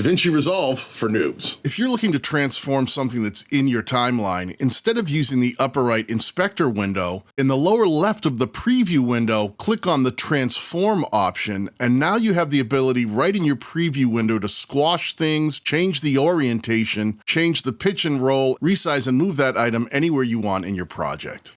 DaVinci Resolve for noobs. If you're looking to transform something that's in your timeline, instead of using the upper right inspector window, in the lower left of the preview window, click on the transform option, and now you have the ability right in your preview window to squash things, change the orientation, change the pitch and roll, resize and move that item anywhere you want in your project.